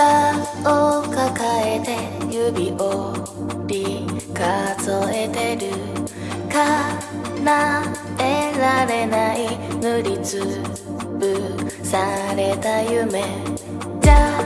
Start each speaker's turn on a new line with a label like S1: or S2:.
S1: 膝を抱えて指折り数えてる叶えられない塗りつぶされた夢じゃ